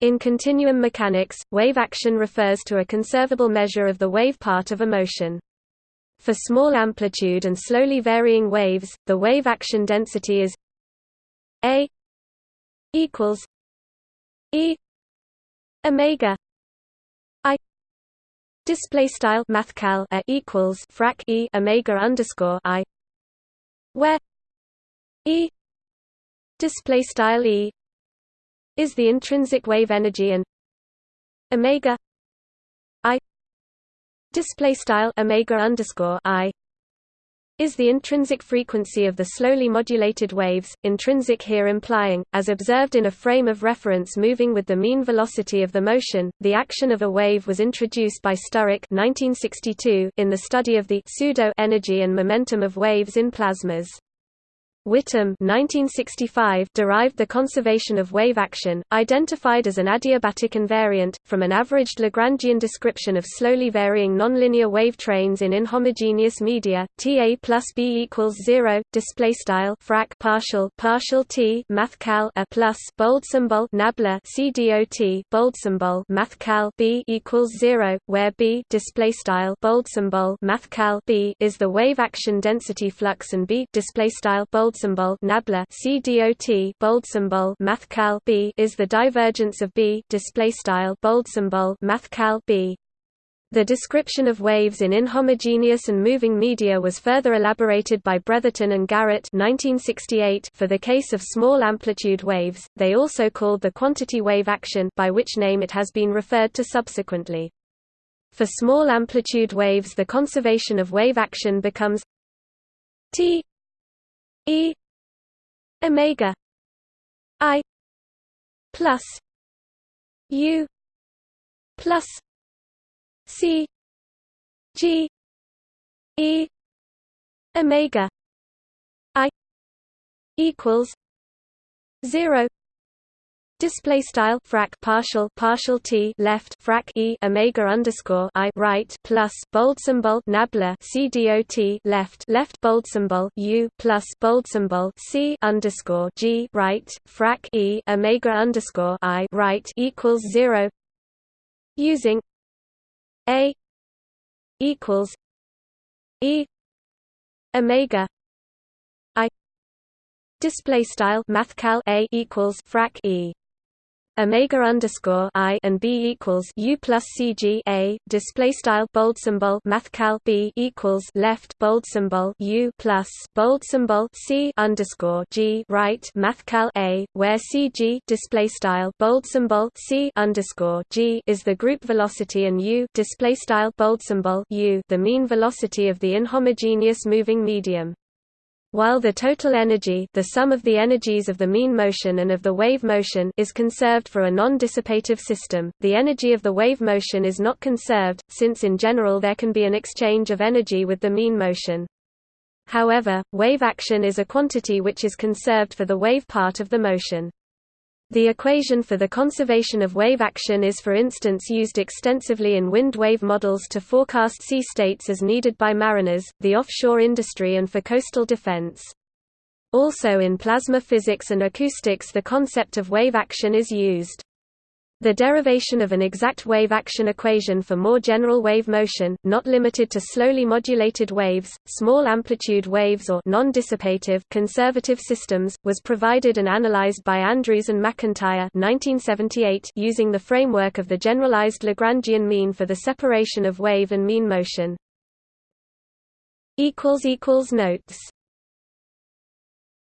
In continuum mechanics, wave action refers to a conservable measure of the wave part of a motion. For small amplitude and slowly varying waves, the wave action density is a equals e omega i display style mathcal a equals frac e omega underscore i where e display style e is the intrinsic wave energy and omega i display style omega underscore i is the intrinsic frequency of the slowly modulated waves, intrinsic here implying, as observed in a frame of reference moving with the mean velocity of the motion, the action of a wave was introduced by Sturrock 1962 in the study of the pseudo-energy and momentum of waves in plasmas. Whitham 1965 derived the conservation of wave action, identified as an adiabatic invariant, from an averaged Lagrangian description of slowly varying nonlinear wave trains in inhomogeneous media. Ta plus b equals zero. Display style frac partial partial t mathcal a plus bold symbol nabla cdot bold symbol mathcal b equals zero, where b display style bold symbol mathcal b is the wave action density flux and b display style bold symbol nabla CDOT bold symbol mathcal B is the divergence of B display style bold symbol mathcal B the description of waves in inhomogeneous and moving media was further elaborated by Bretherton and Garrett 1968 for the case of small amplitude waves, they also called the quantity wave action by which name it has been referred to subsequently. For small amplitude waves the conservation of wave action becomes T E omega I plus U plus C G E omega I equals zero Display style frac partial partial t left frac e omega underscore i right plus bold symbol nabla c dot left left bold symbol u plus bold symbol c underscore g right frac e omega underscore i right equals zero. Using a equals e omega i. Display style mathcal a equals frac e omega underscore i and b equals u plus cg a display style bold symbol mathcal b equals left bold symbol u plus bold symbol c underscore g right mathcal a where cg display style bold symbol c underscore g is the group velocity and u display style bold symbol u the mean velocity of the inhomogeneous moving medium. While the total energy the sum of the energies of the mean motion and of the wave motion is conserved for a non-dissipative system, the energy of the wave motion is not conserved, since in general there can be an exchange of energy with the mean motion. However, wave action is a quantity which is conserved for the wave part of the motion. The equation for the conservation of wave action is for instance used extensively in wind wave models to forecast sea states as needed by mariners, the offshore industry and for coastal defense. Also in plasma physics and acoustics the concept of wave action is used. The derivation of an exact wave action equation for more general wave motion, not limited to slowly modulated waves, small amplitude waves or non-dissipative conservative systems, was provided and analyzed by Andrews and McIntyre 1978 using the framework of the generalized Lagrangian mean for the separation of wave and mean motion. Notes